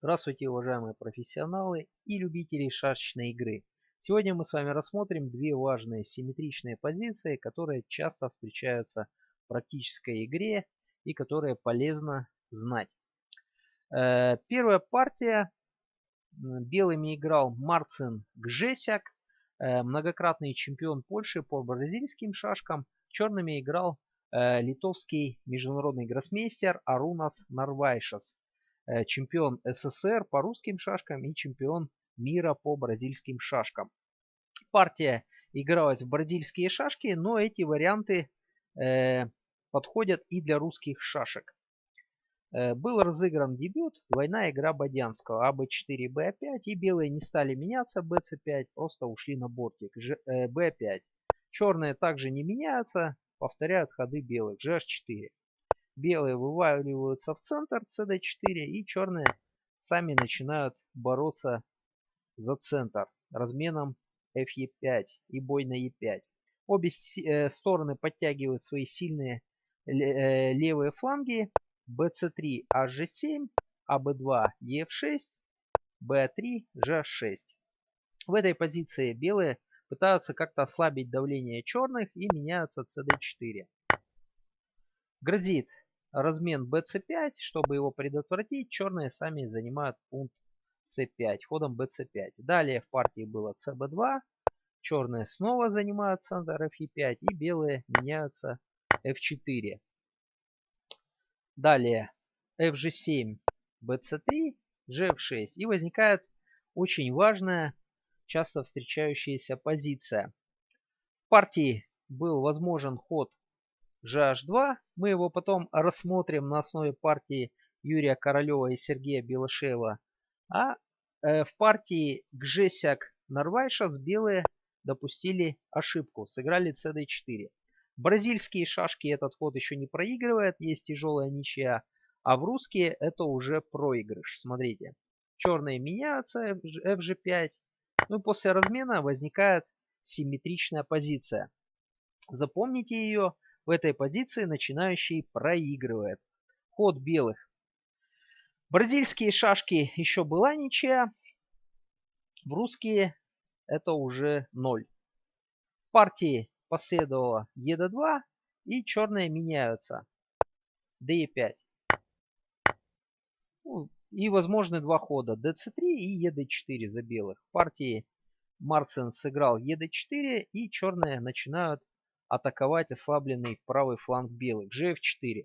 Здравствуйте, уважаемые профессионалы и любители шашечной игры. Сегодня мы с вами рассмотрим две важные симметричные позиции, которые часто встречаются в практической игре и которые полезно знать. Э, первая партия. Белыми играл Марцин Гжесяк, э, многократный чемпион Польши по бразильским шашкам. Черными играл э, литовский международный гроссмейстер Арунас Нарвайшас. Э, чемпион СССР по русским шашкам и чемпион мира по бразильским шашкам. Партия игралась в бразильские шашки, но эти варианты э, подходят и для русских шашек. Э, был разыгран дебют, двойная игра Бодянского, АБ4, Б5, и белые не стали меняться, БЦ5, просто ушли на бортик, Ж, э, Б5. Черные также не меняются, повторяют ходы белых, GH4. Белые вываливаются в центр CD4 и черные сами начинают бороться за центр разменом FE5 и бой на E5. Обе э, стороны подтягивают свои сильные э, левые фланги. BC3 HG7, AB2 EF6, B3 G6. В этой позиции белые пытаются как-то ослабить давление черных и меняются CD4. Грозит размен bc5. Чтобы его предотвратить, черные сами занимают пункт c5 ходом bc5. Далее в партии было cb2. Черные снова занимают центр fe5 и белые меняются f4. Далее fg7, bc3, gf6. И возникает очень важная, часто встречающаяся позиция. В партии был возможен ход GH2. Мы его потом рассмотрим на основе партии Юрия Королева и Сергея Белышева. А э, в партии Гжесяк Нарвайшас белые допустили ошибку. Сыграли CD4. Бразильские шашки этот ход еще не проигрывает. Есть тяжелая ничья. А в русские это уже проигрыш. Смотрите. Черные меняются. FG5. Ну и после размена возникает симметричная позиция. Запомните ее. В этой позиции начинающий проигрывает. Ход белых. Бразильские шашки еще была ничья. В русские это уже 0. В партии последовало ЕД2 и черные меняются. ДЕ5. Ну, и возможны два хода. ДЦ3 и ЕД4 за белых. В партии Марцин сыграл ЕД4 и черные начинают атаковать ослабленный правый фланг белых. GF4.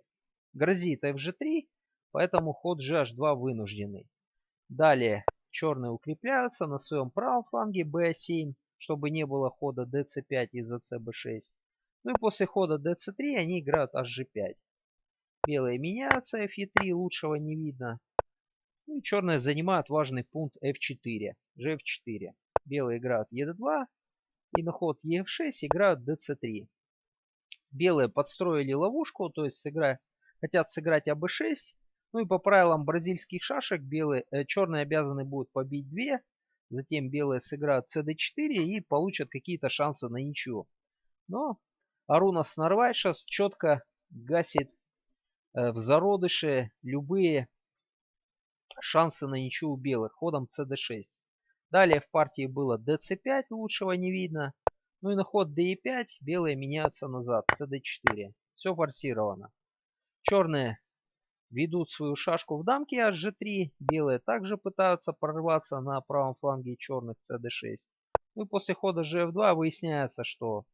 Грозит FG3, поэтому ход GH2 вынужденный. Далее черные укрепляются на своем правом фланге B7, чтобы не было хода DC5 из-за CB6. Ну и после хода DC3 они играют HG5. Белые меняются, FE3 лучшего не видно. Ну и черные занимают важный пункт F4, GF4. Белые играют ED2, и на ход EF6 играют dc3. Белые подстроили ловушку, то есть сыгра... хотят сыграть АБ6. Ну и по правилам бразильских шашек белые, э, черные обязаны будут побить 2. Затем белые сыграют CD4 и получат какие-то шансы на ничью. Но Арунас Нарвайшас четко гасит э, в зародыше любые шансы на ничью у белых ходом CD6. Далее в партии было dc5, лучшего не видно. Ну и на ход d5 белые меняются назад, cd4. Все форсировано. Черные ведут свою шашку в дамке hg3. Белые также пытаются прорваться на правом фланге черных cd6. Ну и после хода gf2 выясняется, что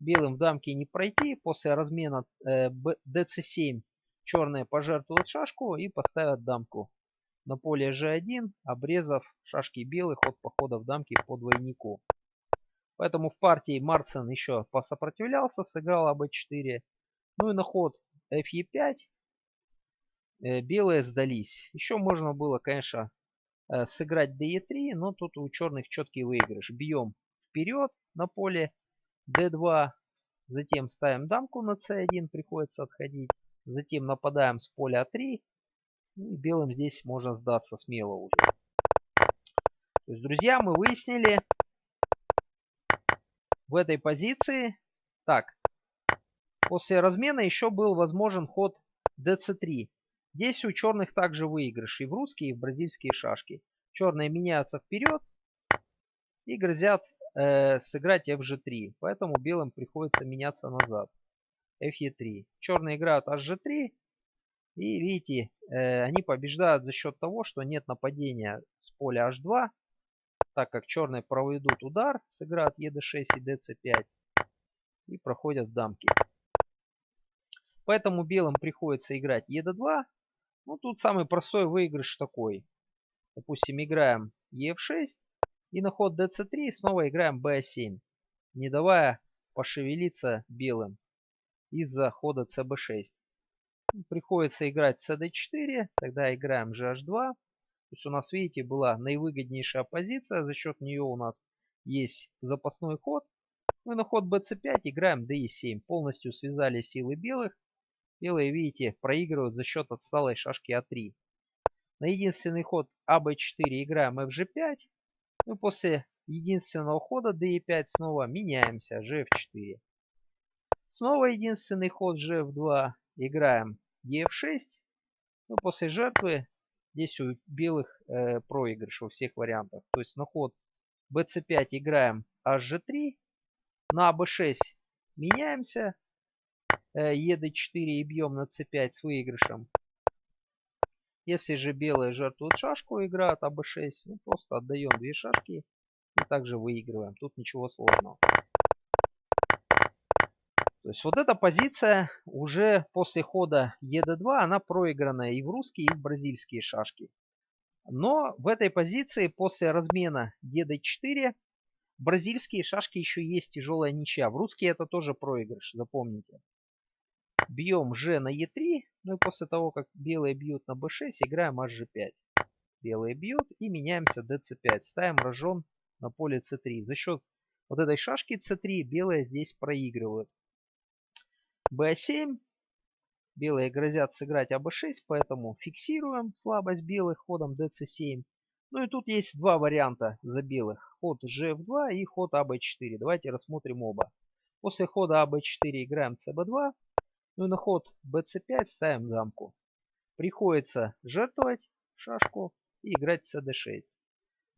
белым в дамке не пройти. После размена э, dc7 черные пожертвуют шашку и поставят дамку на поле g1, обрезав шашки белых от похода в дамки по двойнику. Поэтому в партии Марцин еще посопротивлялся, сыграл АБ4. Ну и на ход FE5 э, белые сдались. Еще можно было, конечно, э, сыграть DE3, но тут у черных четкий выигрыш. Бьем вперед на поле D2, затем ставим дамку на C1, приходится отходить. Затем нападаем с поля А3, ну и белым здесь можно сдаться смело уже. То есть, друзья, мы выяснили в этой позиции. Так, после размена еще был возможен ход dc3. Здесь у черных также выигрыш и в русские, и в бразильские шашки. Черные меняются вперед и грозят э, сыграть FG3. Поэтому белым приходится меняться назад. FE3. Черные играют HG3. И видите, э, они побеждают за счет того, что нет нападения с поля H2. Так как черные проведут удар, сыграют ED6 и DC5. И проходят дамки. Поэтому белым приходится играть ED2. Ну, тут самый простой выигрыш такой. Допустим, играем EF6. И на ход dc3 снова играем b7, не давая пошевелиться белым из-за хода cb6. Приходится играть cd4, тогда играем gh2. То есть у нас, видите, была наивыгоднейшая позиция, за счет нее у нас есть запасной ход. Мы на ход bc5 играем d7, полностью связали силы белых. Белые, видите, проигрывают за счет отсталой шашки а3. На единственный ход аб4 играем fg5. Мы ну, после единственного хода d5 снова меняемся, gf4. Снова единственный ход gf2. Играем ef6. Ну, после жертвы здесь у белых э, проигрыш во всех вариантах. То есть на ход bc5 играем hg3. На b6 меняемся. Э, ед4 и бьем на c5 с выигрышем. Если же белые жертвуют шашку, играют АБ6, ну, просто отдаем две шашки и также выигрываем. Тут ничего сложного. То есть вот эта позиция уже после хода ЕД2, она проигранная и в русские, и в бразильские шашки. Но в этой позиции после размена ЕД4 бразильские шашки еще есть тяжелая ничья. В русские это тоже проигрыш, запомните. Бьем G на E3. Ну и после того, как белые бьют на B6, играем HG5. Белые бьют и меняемся DC5. Ставим рожон на поле C3. За счет вот этой шашки C3 белые здесь проигрывают. B7. Белые грозят сыграть АБ6, поэтому фиксируем слабость белых ходом DC7. Ну и тут есть два варианта за белых. Ход GF2 и ход АБ4. Давайте рассмотрим оба. После хода АБ4 играем ЦБ2. Ну и на ход bc5 ставим дамку. Приходится жертвовать шашку и играть cd6.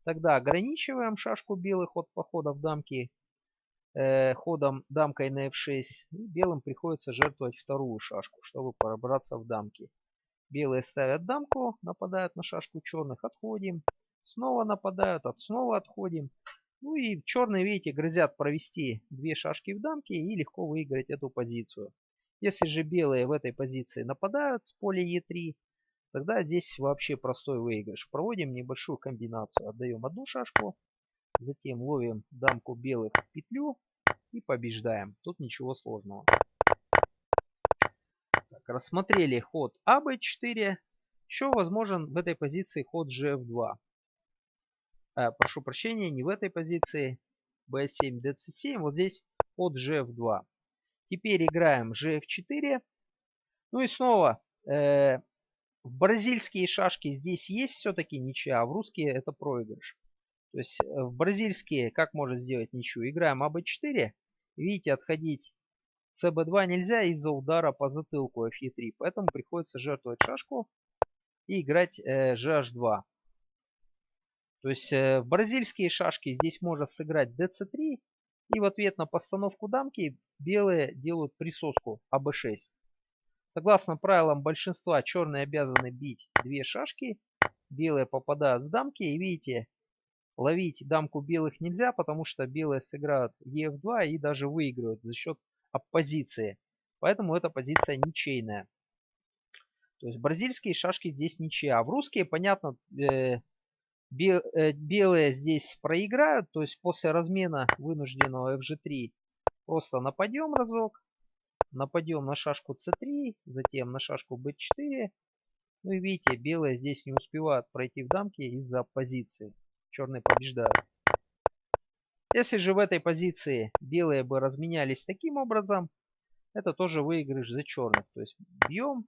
Тогда ограничиваем шашку белых от похода в дамки ходом дамкой на f6. И белым приходится жертвовать вторую шашку, чтобы пробраться в дамки. Белые ставят дамку, нападают на шашку черных, отходим. Снова нападают, от снова отходим. Ну и черные, видите, грозят провести две шашки в дамке и легко выиграть эту позицию. Если же белые в этой позиции нападают с поля Е3, тогда здесь вообще простой выигрыш. Проводим небольшую комбинацию. Отдаем одну шашку, затем ловим дамку белых в петлю и побеждаем. Тут ничего сложного. Так, рассмотрели ход АБ4. Еще возможен в этой позиции ход GF2. А, прошу прощения, не в этой позиции. B7, DC7. Вот здесь ход GF2. Теперь играем gf4. Ну и снова э, в бразильские шашки здесь есть все-таки ничья, а в русские это проигрыш. То есть э, в бразильские как может сделать ничью? Играем АБ4. Видите, отходить ЦБ2 нельзя из-за удара по затылку Фе3. Поэтому приходится жертвовать шашку и играть э, GH2. То есть э, в бразильские шашки здесь может сыграть DC3 и в ответ на постановку дамки белые делают присоску АБ6. Согласно правилам большинства, черные обязаны бить две шашки. Белые попадают в дамки. И видите, ловить дамку белых нельзя, потому что белые сыграют ЕФ2 и даже выигрывают за счет оппозиции. Поэтому эта позиция ничейная. То есть бразильские шашки здесь ничья. А в русские, понятно, э, Э, белые здесь проиграют, то есть после размена вынужденного fg3 просто нападем разок. Нападем на шашку c3, затем на шашку b4. Ну и видите, белые здесь не успевают пройти в дамки из-за позиции. Черные побеждают. Если же в этой позиции белые бы разменялись таким образом, это тоже выигрыш за черных. То есть бьем,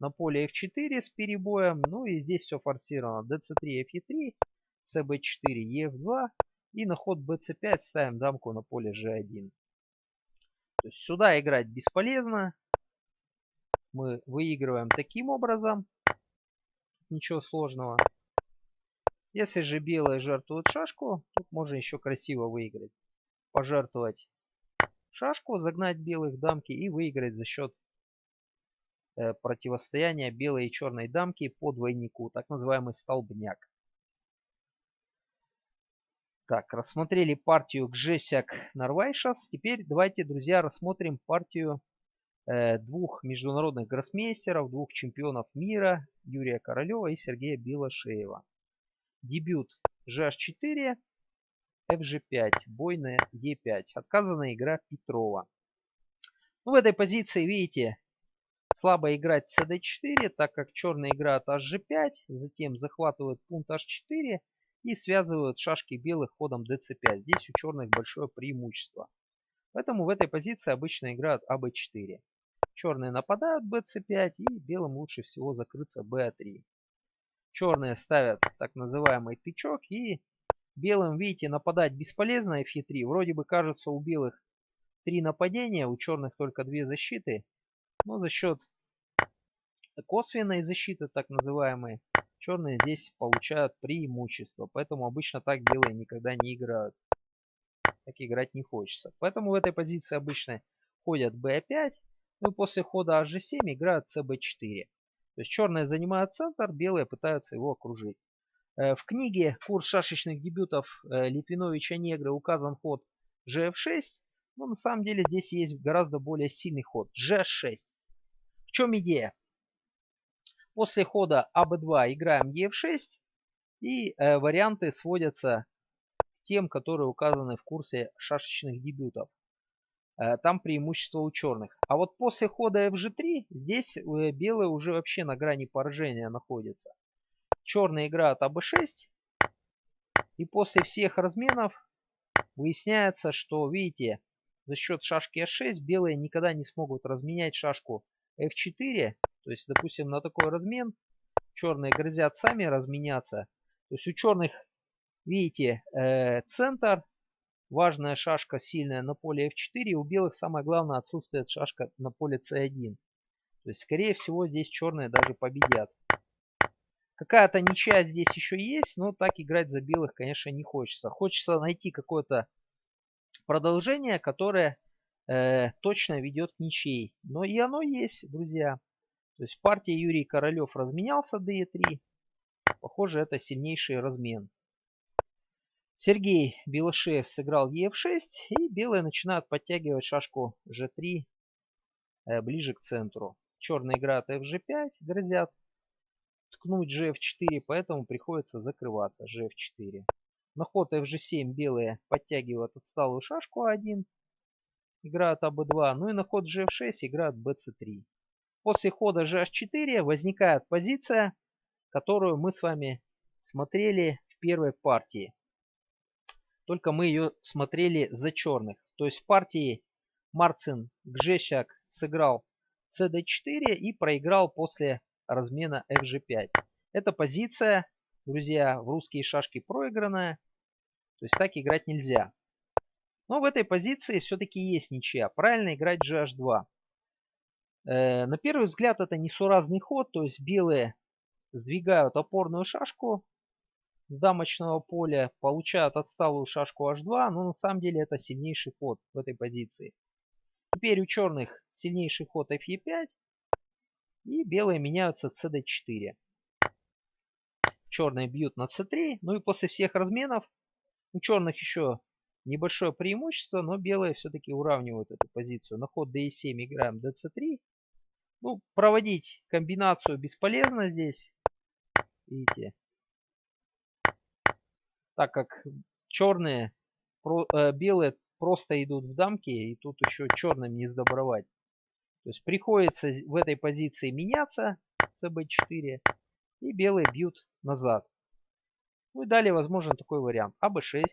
на поле f4 с перебоем. Ну и здесь все форсировано. dc3, fe3, cb4, ef2. И на ход bc5 ставим дамку на поле g1. То есть сюда играть бесполезно. мы выигрываем таким образом. Ничего сложного. Если же белые жертвуют шашку, тут можно еще красиво выиграть. Пожертвовать шашку, загнать белых дамки и выиграть за счет э, противостояния белой и черной дамки по двойнику, так называемый столбняк. Так, рассмотрели партию Гжесяк Нарвайшас. Теперь давайте, друзья, рассмотрим партию э, двух международных гроссмейстеров, двух чемпионов мира Юрия Королева и Сергея Белошеева. Дебют GH4 FG5, бой на E5. Отказанная игра Петрова. Ну, в этой позиции, видите, слабо играть CD4, так как черные играют HG5, затем захватывают пункт H4 и связывают шашки белых ходом DC5. Здесь у черных большое преимущество. Поэтому в этой позиции обычно играют АБ4. Черные нападают BC5 и белым лучше всего закрыться BA3. Черные ставят так называемый тычок и Белым, видите, нападать бесполезно F3. Вроде бы кажется у белых три нападения, у черных только две защиты. Но за счет косвенной защиты, так называемой, черные здесь получают преимущество. Поэтому обычно так белые никогда не играют. Так играть не хочется. Поэтому в этой позиции обычно ходят b5. Ну и после хода hg7 играют cb4. То есть черные занимают центр, белые пытаются его окружить. Э, в книге «Курс шашечных дебютов» э, Литвиновича Негры указан ход GF6, но на самом деле здесь есть гораздо более сильный ход G6. В чем идея? После хода АБ2 играем Е6 и э, варианты сводятся к тем, которые указаны в курсе шашечных дебютов. Э, там преимущество у черных. А вот после хода FG3 здесь э, белые уже вообще на грани поражения находятся. Черная играет АБ6. И после всех разменов выясняется, что, видите, за счет шашки H6 белые никогда не смогут разменять шашку F4. То есть, допустим, на такой размен черные грозят сами разменяться. То есть у черных, видите, э, центр, важная шашка сильная на поле F4. У белых самое главное отсутствует шашка на поле C1. То есть, скорее всего, здесь черные даже победят. Какая-то ничья здесь еще есть, но так играть за белых, конечно, не хочется. Хочется найти какое-то продолжение, которое э, точно ведет к ничьей. Но и оно есть, друзья. То есть партия Юрий Королев разменялся d3. Похоже, это сильнейший размен. Сергей Белышев сыграл ef6. И белые начинают подтягивать шашку g3 э, ближе к центру. Черные играют fg5, грозят ткнуть gf4, поэтому приходится закрываться gf4. На ход fg7 белые подтягивают отсталую шашку a1, играют аб2, ну и на ход gf6 играют bc3. После хода gh4 возникает позиция, которую мы с вами смотрели в первой партии. Только мы ее смотрели за черных. То есть в партии Марцин Гжещак сыграл cd4 и проиграл после размена FG5. Эта позиция, друзья, в русские шашки проигранная. То есть так играть нельзя. Но в этой позиции все-таки есть ничья. Правильно играть GH2. Э, на первый взгляд это несуразный ход. То есть белые сдвигают опорную шашку с дамочного поля, получают отсталую шашку H2, но на самом деле это сильнейший ход в этой позиции. Теперь у черных сильнейший ход FE5, и белые меняются cd4. Черные бьют на c3. Ну и после всех разменов у черных еще небольшое преимущество, но белые все-таки уравнивают эту позицию. На ход d7 играем dc3. Ну, проводить комбинацию бесполезно здесь. Видите. Так как черные, э, белые просто идут в дамки, и тут еще черным не сдобровать. То есть приходится в этой позиции меняться с b4 и белые бьют назад. Ну и далее возможен такой вариант. АБ6,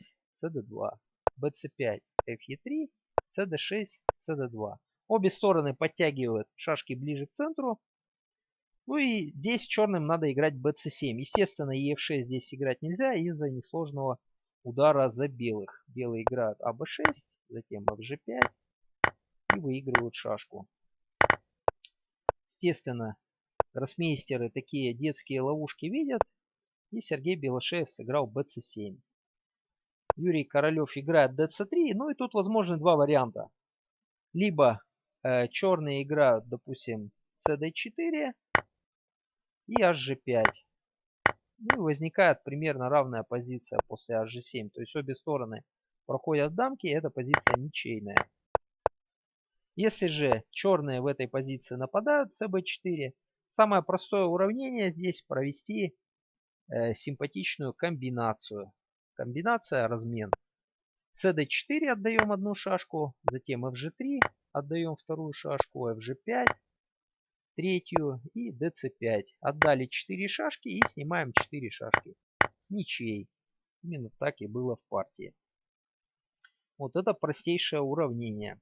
СД2, БЦ5, ФЕ3, СД6, СД2. Обе стороны подтягивают шашки ближе к центру. Ну и здесь черным надо играть БЦ7. Естественно, ЕФ6 здесь играть нельзя из-за несложного удара за белых. Белые играют АБ6, затем ФЖ5 и выигрывают шашку. Естественно, гроссмейстеры такие детские ловушки видят. И Сергей Белошеев сыграл bc7. Юрий Королев играет dc3. Ну и тут возможны два варианта. Либо э, черные играют, допустим, cd4 и hg5. Ну и возникает примерно равная позиция после hg7. То есть обе стороны проходят дамки, эта позиция ничейная. Если же черные в этой позиции нападают, cb4, самое простое уравнение здесь провести э, симпатичную комбинацию. Комбинация размен. cd4 отдаем одну шашку, затем fg3 отдаем вторую шашку, fg5, третью и dc5. Отдали 4 шашки и снимаем 4 шашки с ничьей. Именно так и было в партии. Вот это простейшее уравнение.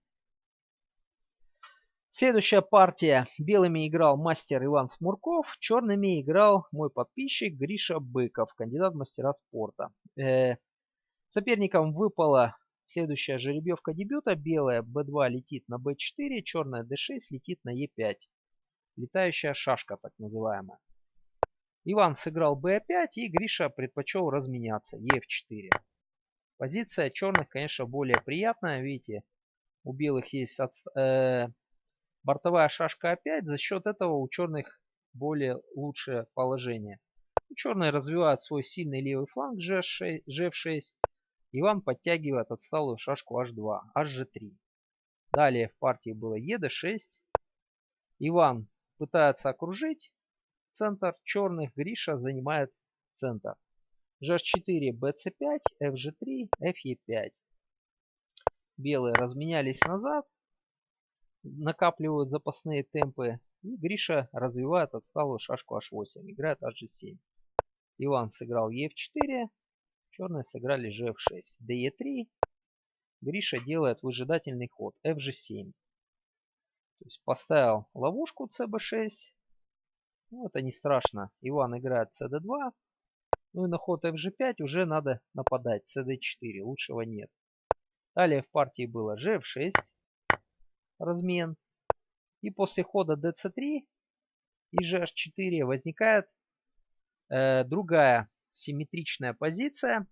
Следующая партия. Белыми играл мастер Иван Смурков, черными играл мой подписчик Гриша Быков, кандидат мастера спорта. Э, соперникам выпала следующая жеребьевка дебюта. Белая b2 летит на b4, черная d6 летит на e5. Летающая шашка, так называемая. Иван сыграл b5 и Гриша предпочел разменяться e4. Позиция черных, конечно, более приятная. Видите, у белых есть от, э, Бортовая шашка опять. За счет этого у черных более лучшее положение. Черные развивают свой сильный левый фланг G6, G6. Иван подтягивает отсталую шашку H2, HG3. Далее в партии было ED6. Иван пытается окружить центр черных. Гриша занимает центр. GH4, BC5, FG3, FE5. Белые разменялись назад накапливают запасные темпы. И Гриша развивает отсталую шашку h8. Играет hg7. Иван сыграл e4. Черные сыграли gf6. de3. Гриша делает выжидательный ход fg7. То есть поставил ловушку cb6. Ну, это не страшно. Иван играет cd2. Ну и на ход fg5 уже надо нападать. cd4. Лучшего нет. Далее в партии было gf6 размен. И после хода dc3 и gh4 возникает э, другая симметричная позиция.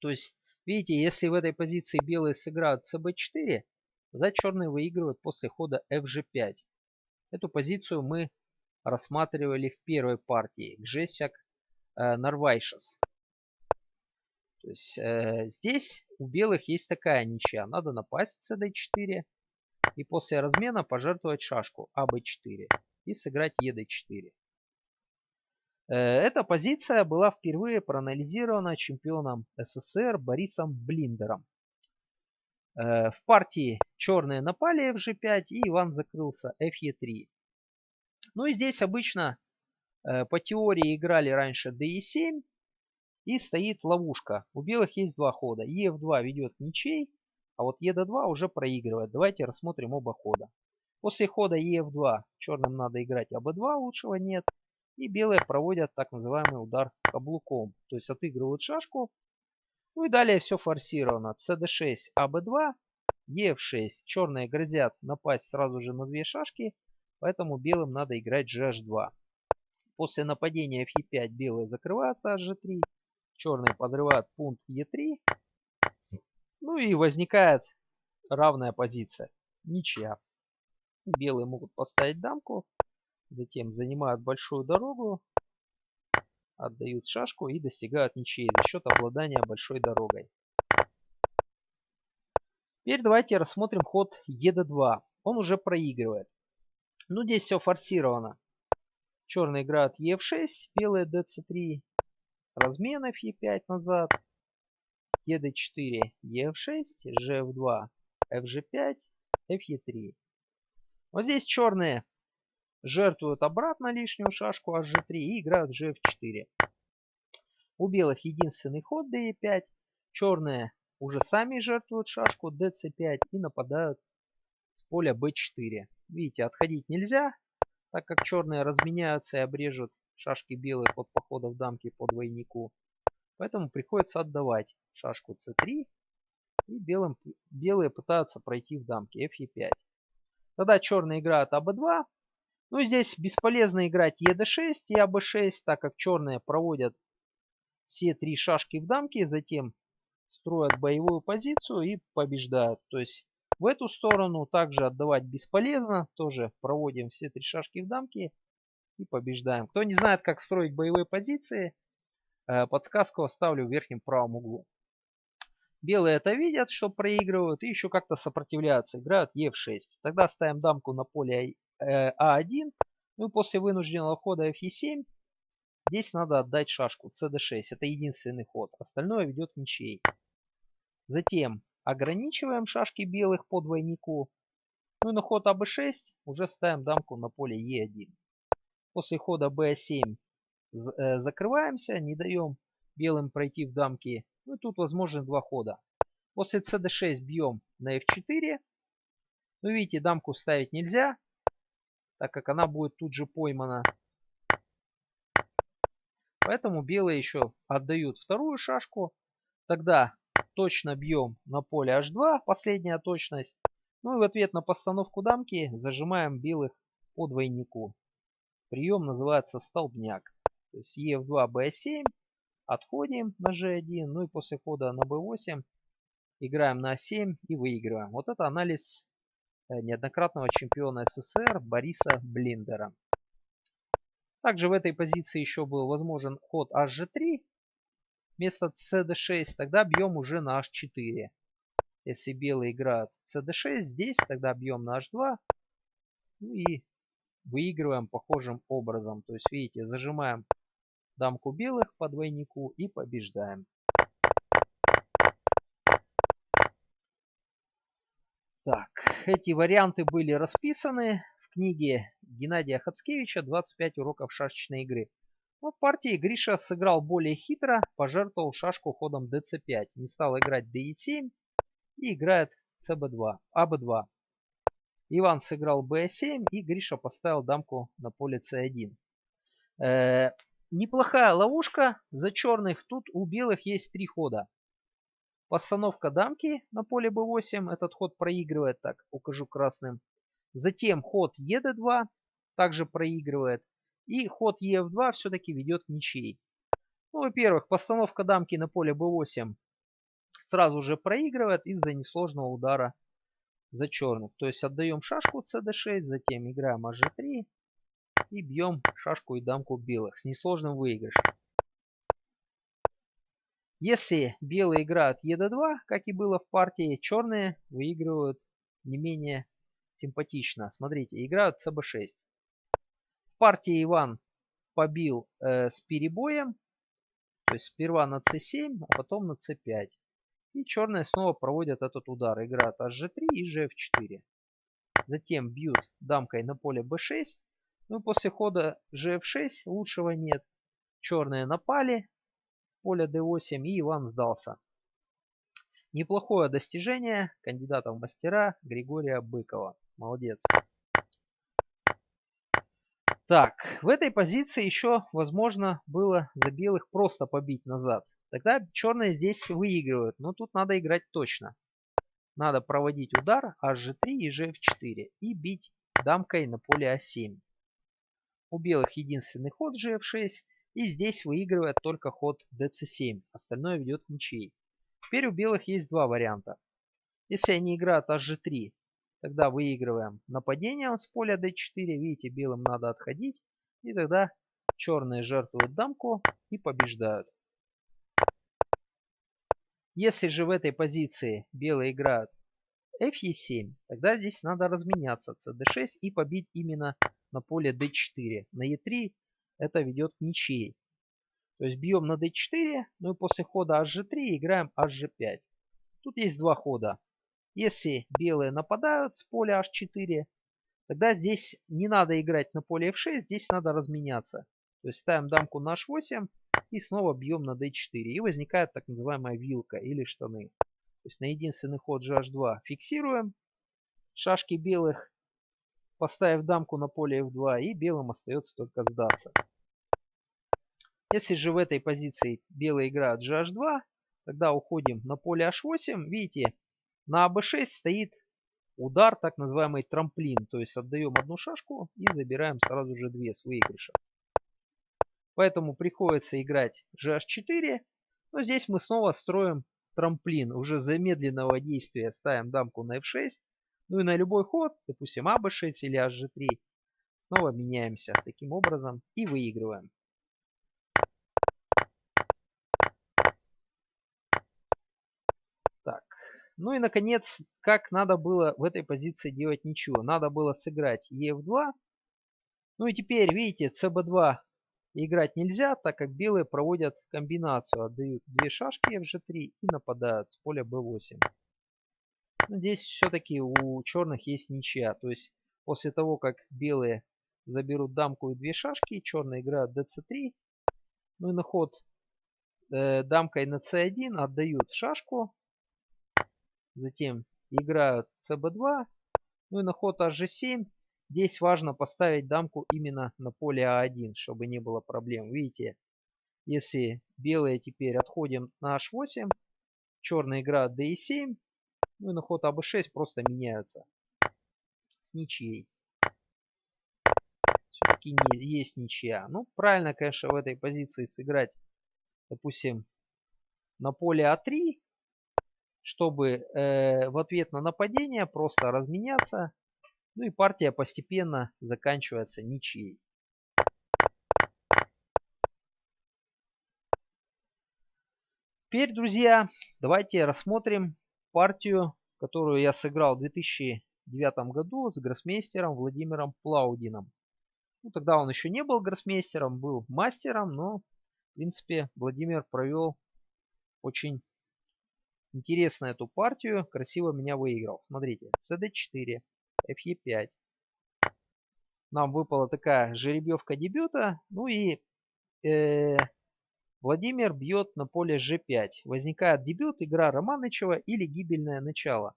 То есть, видите, если в этой позиции белые сыграют cb4, тогда черные выигрывают после хода fg5. Эту позицию мы рассматривали в первой партии. Гжесяк э, Нарвайшес. То есть э, здесь у белых есть такая ничья. Надо напасть cd4 и после размена пожертвовать шашку АБ4 и сыграть ЕД4. Э, эта позиция была впервые проанализирована чемпионом СССР Борисом Блиндером. Э, в партии черные напали FG5 и Иван закрылся FE3. Ну и здесь обычно э, по теории играли раньше DE7 и стоит ловушка. У белых есть два хода. EF2 ведет ничей, а вот ЕД2 уже проигрывает. Давайте рассмотрим оба хода. После хода ЕФ2 черным надо играть АБ2, лучшего нет. И белые проводят так называемый удар каблуком. То есть отыгрывают шашку. Ну и далее все форсировано. СД6, АБ2, ЕФ6. Черные грозят напасть сразу же на две шашки. Поэтому белым надо играть GH2. После нападения Фе5 белые закрываются HG3. Черные подрывают пункт Е3. Ну и возникает равная позиция. Ничья. Белые могут поставить дамку. Затем занимают большую дорогу. Отдают шашку и достигают ничьей за счет обладания большой дорогой. Теперь давайте рассмотрим ход ЕД2. Он уже проигрывает. Ну здесь все форсировано. Черные играют ЕФ6, белые ДЦ3. Разменов Е5 назад ед4, ef6, gf2, fg5, fe3. Вот здесь черные жертвуют обратно лишнюю шашку hg3 и играют gf4. У белых единственный ход de5. Черные уже сами жертвуют шашку dc5 и нападают с поля b4. Видите, отходить нельзя, так как черные разменяются и обрежут шашки белых от походов дамки по двойнику. Поэтому приходится отдавать шашку c3. И белым, белые пытаются пройти в дамке fe5. Тогда черные играют аб2. Ну, здесь бесполезно играть ед6 и аб6, так как черные проводят все три шашки в дамке, затем строят боевую позицию и побеждают. То есть в эту сторону также отдавать бесполезно. Тоже проводим все три шашки в дамке и побеждаем. Кто не знает, как строить боевые позиции, э, подсказку оставлю в верхнем правом углу. Белые это видят, что проигрывают и еще как-то сопротивляются. Играют Е6. Тогда ставим дамку на поле э, А1. Ну и после вынужденного хода Фе7 здесь надо отдать шашку cd6. Это единственный ход. Остальное ведет ничей. Затем ограничиваем шашки белых по двойнику. Ну и на ход АБ6 уже ставим дамку на поле Е1. После хода Б7 э, закрываемся, не даем белым пройти в дамки. Ну и тут возможны два хода. После cd6 бьем на f4. Ну видите, дамку ставить нельзя, так как она будет тут же поймана. Поэтому белые еще отдают вторую шашку. Тогда точно бьем на поле h2, последняя точность. Ну и в ответ на постановку дамки зажимаем белых по двойнику. Прием называется столбняк. То есть e2, b7, отходим на g1, ну и после хода на b8 играем на a7 и выигрываем. Вот это анализ э, неоднократного чемпиона СССР Бориса Блиндера. Также в этой позиции еще был возможен ход hg3 вместо cd6, тогда бьем уже на h4. Если белые играют cd6 здесь, тогда бьем на h2. Ну и выигрываем похожим образом. То есть, видите, зажимаем дамку белых по двойнику и побеждаем. Так, эти варианты были расписаны в книге Геннадия Хацкевича «25 уроков шашечной игры». Но в партии Гриша сыграл более хитро, пожертвовал шашку ходом dc5. Не стал играть de7 и играет cb2, ab2. Иван сыграл b7 и Гриша поставил дамку на поле c1. Э, неплохая ловушка за черных. Тут у белых есть три хода. Постановка дамки на поле b8. Этот ход проигрывает. Так, укажу красным. Затем ход ед2 также проигрывает. И ход ef2 все-таки ведет к ничьей. Ну, во-первых, постановка дамки на поле b8 сразу же проигрывает из-за несложного удара за черных. То есть отдаем шашку cd6, затем играем hg3 и бьем шашку и дамку белых с несложным выигрышем. Если белые играют ед2, как и было в партии, черные выигрывают не менее симпатично. Смотрите, играют cb6 партии Иван побил э, с перебоем. То есть сперва на c7, а потом на c5. И черные снова проводят этот удар. Играют hg3 и gf4. Затем бьют дамкой на поле b6. Ну и после хода gf6 лучшего нет. Черные напали с поля d8 и Иван сдался. Неплохое достижение кандидата в мастера Григория Быкова. Молодец. Так, в этой позиции еще возможно было за белых просто побить назад. Тогда черные здесь выигрывают, но тут надо играть точно. Надо проводить удар hg3 и gf4 и бить дамкой на поле а7. У белых единственный ход gf6 и здесь выигрывает только ход dc7. Остальное ведет к ничьей. Теперь у белых есть два варианта. Если они играют hg3, Тогда выигрываем нападение с поля d4. Видите, белым надо отходить. И тогда черные жертвуют дамку и побеждают. Если же в этой позиции белые играют fe7, тогда здесь надо разменяться cd6 и побить именно на поле d4. На e3 это ведет к ничьей. То есть бьем на d4, ну и после хода hg3 играем hg5. Тут есть два хода. Если белые нападают с поля h4, тогда здесь не надо играть на поле f6, здесь надо разменяться. То есть ставим дамку на h8 и снова бьем на d4. И возникает так называемая вилка или штаны. То есть на единственный ход gh2 фиксируем шашки белых, поставив дамку на поле f2, и белым остается только сдаться. Если же в этой позиции белые играют gh2, тогда уходим на поле h8. Видите, на АБ6 стоит удар, так называемый трамплин. То есть отдаем одну шашку и забираем сразу же две с выигрыша. Поэтому приходится играть GH4. Но здесь мы снова строим трамплин. Уже замедленного действия ставим дамку на F6. Ну и на любой ход, допустим, АБ6 или HG3, снова меняемся таким образом и выигрываем. Так, ну и наконец, как надо было в этой позиции делать ничего. Надо было сыграть EF2. Ну и теперь, видите, CB2 играть нельзя, так как белые проводят комбинацию. Отдают две шашки FG3 и нападают с поля B8. Но здесь все-таки у черных есть ничья. То есть после того, как белые заберут дамку и две шашки, черные играют dc3. Ну и на ход э, дамкой на c1 отдают шашку. Затем играют cb2. Ну и на ход hg7. Здесь важно поставить дамку именно на поле а1, чтобы не было проблем. Видите, если белые теперь отходим на h8, черные играют d7, ну и на ход АБ6 просто меняются с ничьей. Все-таки есть ничья. Ну, правильно, конечно, в этой позиции сыграть, допустим, на поле А3, чтобы э, в ответ на нападение просто разменяться. Ну и партия постепенно заканчивается ничьей. Теперь, друзья, давайте рассмотрим партию, которую я сыграл в 2009 году с гроссмейстером Владимиром Плаудином. Ну, тогда он еще не был гроссмейстером, был мастером, но, в принципе, Владимир провел очень интересно эту партию, красиво меня выиграл. Смотрите, cd4, fe5. Нам выпала такая жеребьевка дебюта, ну и э, Владимир бьет на поле g5. Возникает дебют, игра Романычева или гибельное начало.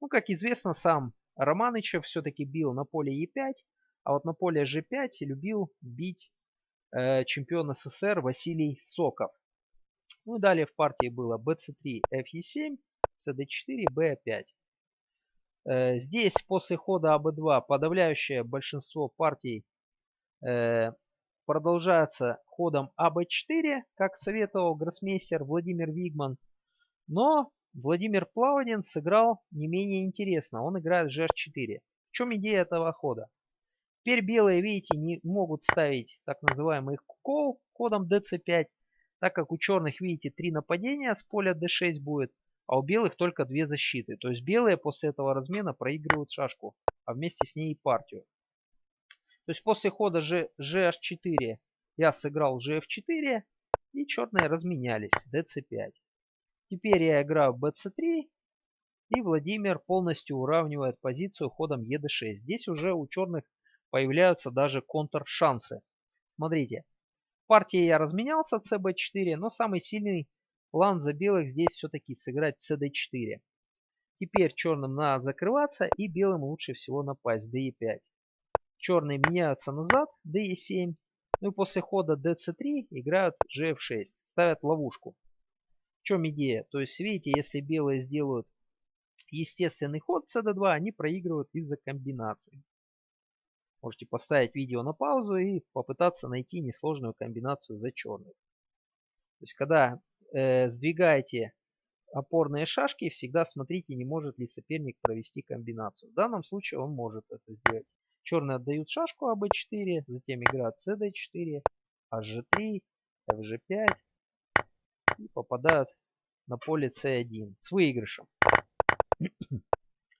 Ну, как известно, сам Романычев все-таки бил на поле e5, а вот на поле g5 любил бить э, чемпион СССР Василий Соков. Ну и далее в партии было bc3, fe7, cd4, b5. Э, здесь после хода АБ2 подавляющее большинство партий э, продолжается ходом АБ4, как советовал гроссмейстер Владимир Вигман. Но Владимир Плаванин сыграл не менее интересно. Он играет GH4. В чем идея этого хода? Теперь белые, видите, не могут ставить так называемый кол ходом dc5, так как у черных, видите, три нападения с поля d6 будет, а у белых только две защиты. То есть белые после этого размена проигрывают шашку, а вместе с ней и партию. То есть после хода G, GH4 я сыграл GF4 и черные разменялись DC5. Теперь я играю BC3 и Владимир полностью уравнивает позицию ходом ED6. Здесь уже у черных появляются даже контр-шансы. Смотрите, в партии я разменялся CB4, но самый сильный план за белых здесь все-таки сыграть CD4. Теперь черным надо закрываться и белым лучше всего напасть DE5. Черные меняются назад, d7. Ну и после хода dc3 играют gf6. Ставят ловушку. В чем идея? То есть, видите, если белые сделают естественный ход cd2, они проигрывают из-за комбинаций. Можете поставить видео на паузу и попытаться найти несложную комбинацию за черных. То есть, когда э, сдвигаете опорные шашки, всегда смотрите, не может ли соперник провести комбинацию. В данном случае он может это сделать. Черные отдают шашку АБ4, затем играют СД4, HG3, FG5 и попадают на поле С1 с выигрышем.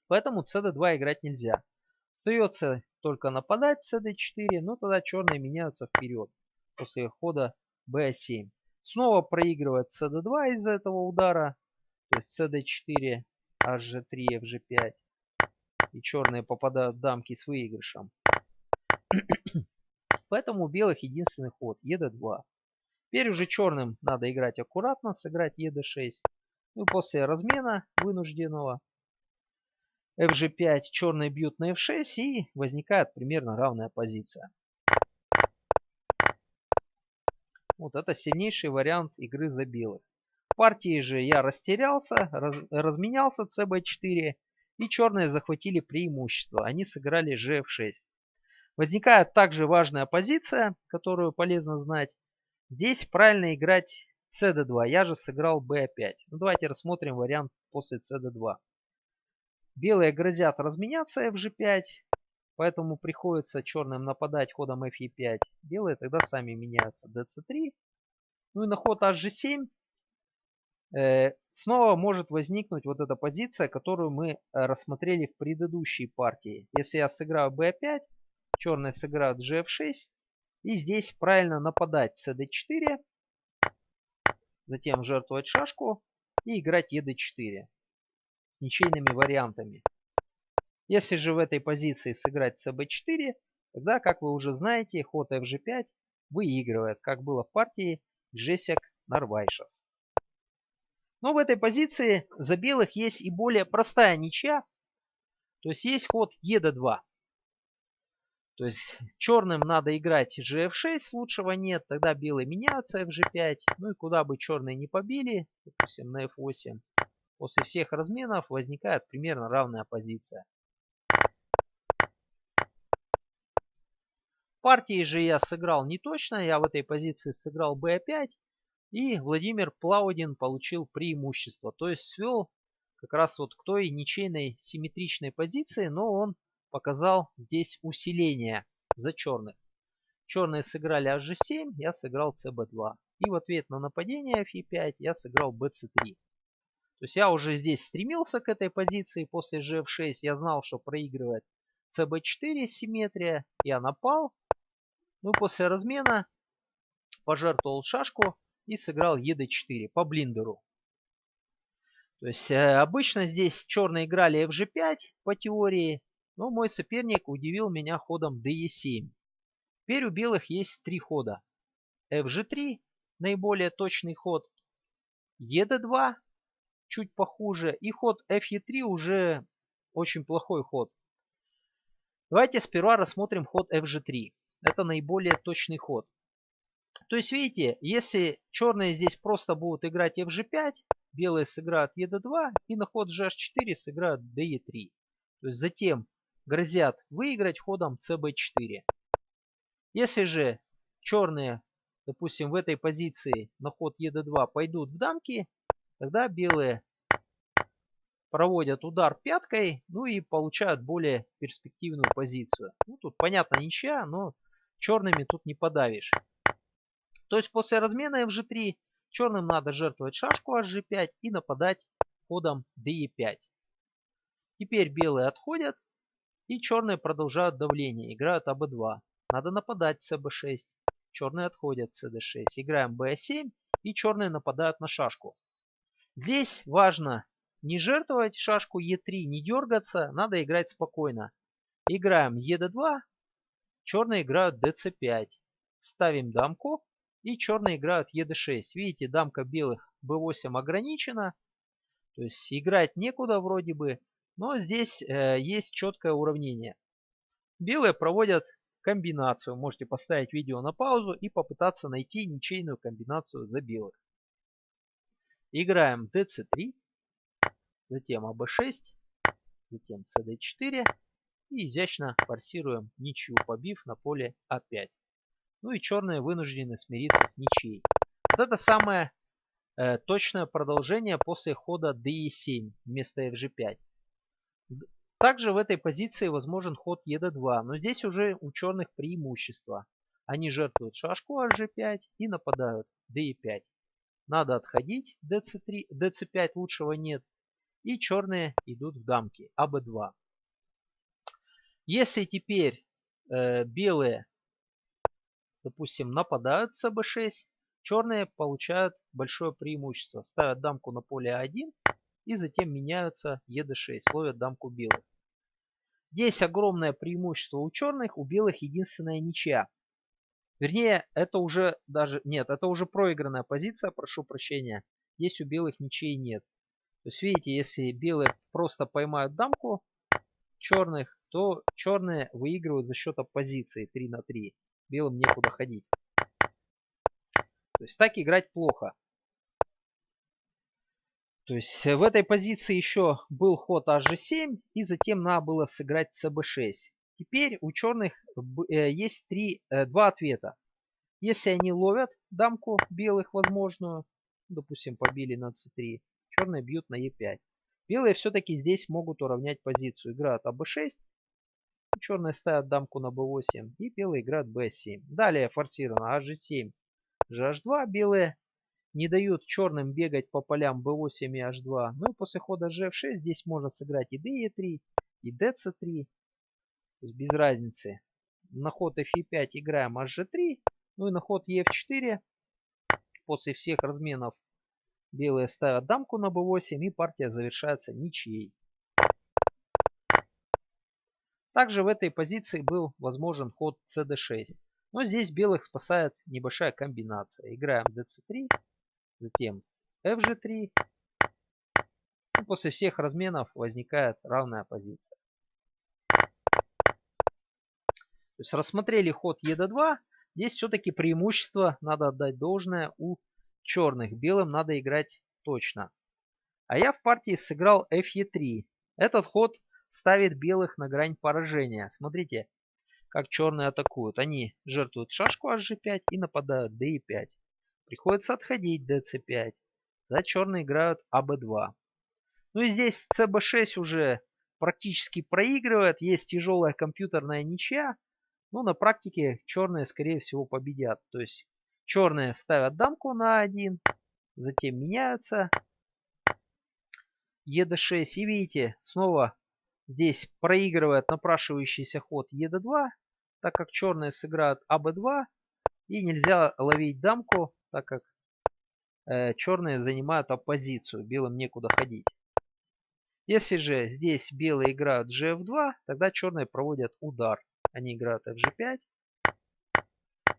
Поэтому CD2 играть нельзя. Остается только нападать CD4, но тогда черные меняются вперед после хода B7. Снова проигрывает CD2 из-за этого удара. То есть CD4, HG3, FG5 и черные попадают в дамки с выигрышем. Поэтому у белых единственный ход ед2. Теперь уже черным надо играть аккуратно, сыграть ед6. Ну и после размена вынужденного fg5 черные бьют на f6 и возникает примерно равная позиция. Вот это сильнейший вариант игры за белых. В партии же я растерялся, раз, разменялся cb4 И черные захватили преимущество. Они сыграли gf6. Возникает также важная позиция, которую полезно знать. Здесь правильно играть cd2. Я же сыграл b5. Ну, давайте рассмотрим вариант после cd2. Белые грозят разменяться fg5. Поэтому приходится черным нападать ходом fe5. Белые тогда сами меняются dc3. Ну и на ход hg7 э, снова может возникнуть вот эта позиция, которую мы э, рассмотрели в предыдущей партии. Если я сыграю b5, черные сыграют gf6. И здесь правильно нападать cd4. Затем жертвовать шашку и играть ед4 с ничейными вариантами. Если же в этой позиции сыграть cb4, тогда, как вы уже знаете, ход fg5 выигрывает, как было в партии Джесик Нарвайшес. Но в этой позиции за белых есть и более простая ничья. То есть есть ход ед2. То есть черным надо играть gf6, лучшего нет, тогда белые меняются fg5. Ну и куда бы черные не побили, допустим на f8, после всех разменов возникает примерно равная позиция. Партии же я сыграл не точно, я в этой позиции сыграл b5. И Владимир Плаудин получил преимущество. То есть свел как раз вот к той ничейной симметричной позиции, но он показал здесь усиление за черных. Черные сыграли hg7, я сыграл cb2. И в ответ на нападение fe5 я сыграл bc3. То есть я уже здесь стремился к этой позиции после gf6. Я знал, что проигрывает cb4 симметрия. Я напал. Ну после размена пожертвовал шашку и сыграл ед4 по блиндеру. То есть э, обычно здесь черные играли fg5 по теории, но мой соперник удивил меня ходом de7. Теперь у белых есть три хода. fg3 наиболее точный ход, ед2 чуть похуже и ход fe3 уже очень плохой ход. Давайте сперва рассмотрим ход fg3. Это наиболее точный ход. То есть, видите, если черные здесь просто будут играть fg5, белые сыграют ед2 и на ход gh4 сыграют de3. То есть затем грозят выиграть ходом cb4. Если же черные, допустим, в этой позиции на ход ед2 пойдут в дамки, тогда белые проводят удар пяткой, ну и получают более перспективную позицию. Ну тут понятно ничья, но черными тут не подавишь. То есть после размена fg3 черным надо жертвовать шашку hg5 и нападать ходом de5. Теперь белые отходят и черные продолжают давление, играют аб2. Надо нападать cb6. Черные отходят cd6. Играем b7 и черные нападают на шашку. Здесь важно не жертвовать шашку e3, не дергаться, надо играть спокойно. Играем e2, черные играют dc5. Ставим дамку и черные играют ед6. Видите, дамка белых b8 ограничена. То есть играть некуда вроде бы. Но здесь э, есть четкое уравнение. Белые проводят комбинацию. Можете поставить видео на паузу и попытаться найти ничейную комбинацию за белых. Играем dc3, затем ab6, затем cd4 и изящно форсируем ничью, побив на поле а5. Ну и черные вынуждены смириться с ничьей. Вот это самое э, точное продолжение после хода de7 вместо fg5. Также в этой позиции возможен ход ед2, но здесь уже у черных преимущество. Они жертвуют шашку hg5 и нападают de5. Надо отходить, dc3, dc5 лучшего нет. И черные идут в дамки, аб2. Если теперь э, белые допустим, нападают с b6, черные получают большое преимущество. Ставят дамку на поле а1 и затем меняются ед6, ловят дамку белых. Здесь огромное преимущество у черных, у белых единственная ничья. Вернее, это уже даже... Нет, это уже проигранная позиция, прошу прощения. Здесь у белых ничьей нет. То есть, видите, если белые просто поймают дамку черных, то черные выигрывают за счет оппозиции 3 на 3 белым некуда ходить. То есть так играть плохо. То есть в этой позиции еще был ход hg7 и затем надо было сыграть cb6. Теперь у черных э, есть три, э, два ответа. Если они ловят дамку белых возможную, допустим побили на c3, черные бьют на e5. Белые все-таки здесь могут уравнять позицию. Играют АБ6, черные ставят дамку на b8 и белые играют b7. Далее форсировано hg7, gh2. Белые не дают черным бегать по полям b8 и h2. Ну и после хода gf6 здесь можно сыграть и d3, и dc3. То есть без разницы. На ход fe5 играем hg3. Ну и на ход ef4 после всех разменов белые ставят дамку на b8 и партия завершается ничьей. Также в этой позиции был возможен ход cd6. Но здесь белых спасает небольшая комбинация. Играем dc3, затем fg3. И после всех разменов возникает равная позиция. То есть рассмотрели ход ед2. Здесь все-таки преимущество, надо отдать должное, у черных. Белым надо играть точно. А я в партии сыграл fe3. Этот ход ставит белых на грань поражения. Смотрите, как черные атакуют. Они жертвуют шашку hg5 и нападают d5. Приходится отходить dc5. Тогда черные играют аб2. Ну и здесь cb6 уже практически проигрывает. Есть тяжелая компьютерная ничья. Но на практике черные скорее всего победят. То есть черные ставят дамку на 1. Затем меняются. ед6. И видите, снова здесь проигрывает напрашивающийся ход ед2. Так как черные сыграют аб2. И нельзя ловить дамку так как э, черные занимают оппозицию, белым некуда ходить. Если же здесь белые играют gf2, тогда черные проводят удар. Они играют fg5,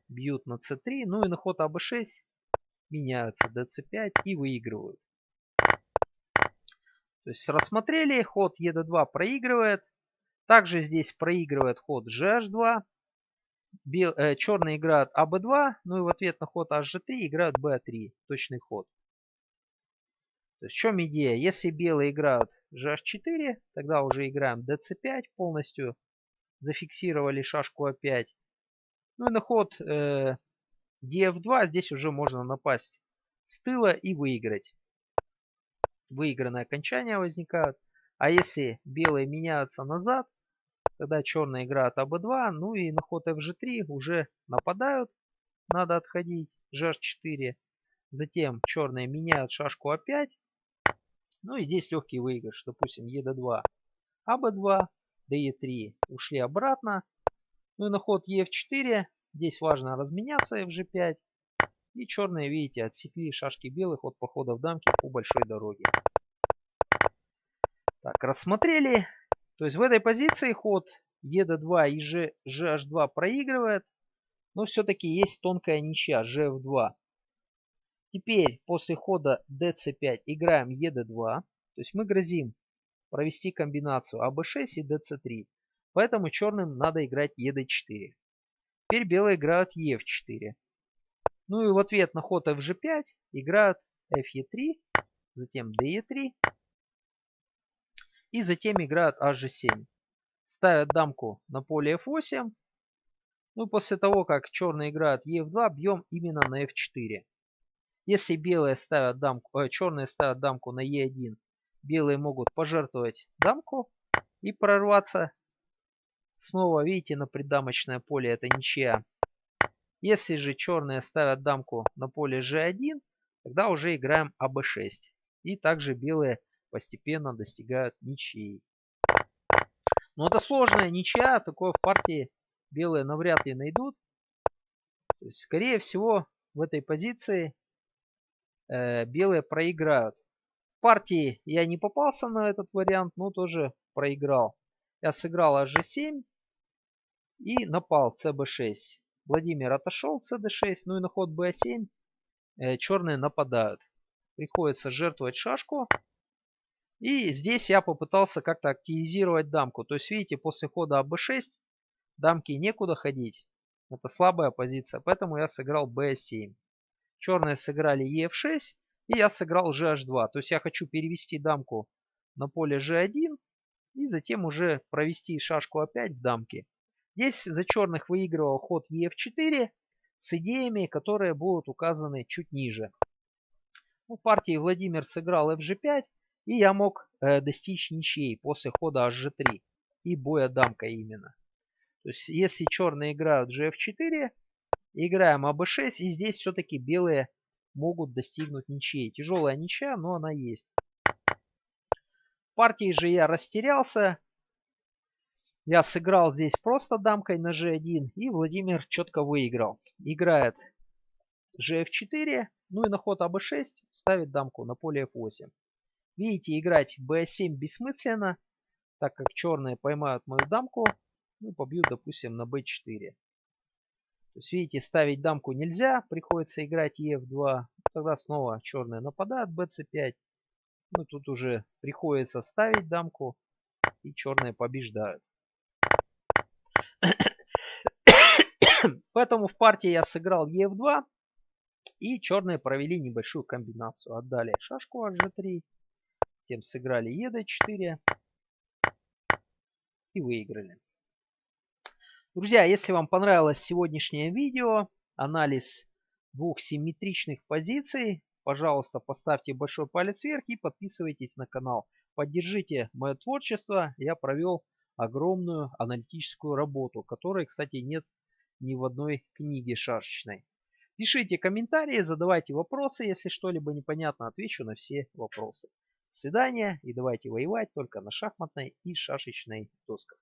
бьют на c3, ну и на ход аб6 меняются dc5 и выигрывают. То есть рассмотрели, ход ед2 проигрывает. Также здесь проигрывает ход gh2 бел, э, черные играют АБ2, ну и в ответ на ход HG3 играют Б3, точный ход. То есть в чем идея? Если белые играют GH4, тогда уже играем DC5 полностью. Зафиксировали шашку А5. Ну и на ход э, DF2 здесь уже можно напасть с тыла и выиграть. Выигранные окончания возникают. А если белые меняются назад, Тогда черная играет АБ2. Ну и на ход FG3 уже нападают. Надо отходить. GH4. Затем черные меняют шашку А5. Ну и здесь легкий выигрыш. Допустим, ЕД2. АБ2. ДЕ3 ушли обратно. Ну и на ход ЕФ4. Здесь важно разменяться FG5. И черные, видите, отсекли шашки белых от похода в дамки по большой дороге. Так, рассмотрели то есть в этой позиции ход ед2 и G, gh2 проигрывает, но все-таки есть тонкая ничья gf2. Теперь после хода dc5 играем ед2, то есть мы грозим провести комбинацию аб6 и dc3. Поэтому черным надо играть ед4. Теперь белые играют ef4. Ну и в ответ на ход fg5 играют fe3, затем de3 и затем играют hg7. Ставят дамку на поле f8. Ну, после того, как черные играют e2, бьем именно на f4. Если белые ставят дамку, э, черные ставят дамку на e1, белые могут пожертвовать дамку и прорваться. Снова, видите, на придамочное поле это ничья. Если же черные ставят дамку на поле g1, тогда уже играем аб6. И также белые постепенно достигают ничьей. Но это сложная ничья, такое в партии белые навряд ли найдут. То есть, скорее всего, в этой позиции э, белые проиграют. Партии я не попался на этот вариант, но тоже проиграл. Я сыграл hg7 и напал cb6. Владимир отошел cd6, ну и на ход b7 э, черные нападают. Приходится жертвовать шашку. И здесь я попытался как-то активизировать дамку. То есть, видите, после хода АБ6 дамки некуда ходить. Это слабая позиция, поэтому я сыграл b7. Черные сыграли ЕФ6. И я сыграл GH2. То есть я хочу перевести дамку на поле G1 и затем уже провести шашку опять в дамке. Здесь за черных выигрывал ход EF4 с идеями, которые будут указаны чуть ниже. В партии Владимир сыграл FG5, и я мог э, достичь ничьей после хода HG3 и боя дамка именно. То есть если черные играют GF4, играем АБ6, и здесь все-таки белые могут достигнуть ничьей. Тяжелая ничья, но она есть. В партии же я растерялся. Я сыграл здесь просто дамкой на g1, и Владимир четко выиграл. Играет gf4, ну и на ход АБ6 ставит дамку на поле f8. Видите, играть b7 бессмысленно, так как черные поймают мою дамку, ну побьют, допустим, на b4. То есть, видите, ставить дамку нельзя, приходится играть ef2. Тогда снова черные нападают, bc5. Ну, тут уже приходится ставить дамку, и черные побеждают. Поэтому в партии я сыграл ef2, и черные провели небольшую комбинацию. Отдали шашку hg3, тем сыграли ед4 и выиграли. Друзья, если вам понравилось сегодняшнее видео, анализ двух симметричных позиций, пожалуйста, поставьте большой палец вверх и подписывайтесь на канал. Поддержите мое творчество. Я провел огромную аналитическую работу, которой, кстати, нет ни в одной книге шашечной. Пишите комментарии, задавайте вопросы, если что-либо непонятно, отвечу на все вопросы. До свидания и давайте воевать только на шахматной и шашечной досках.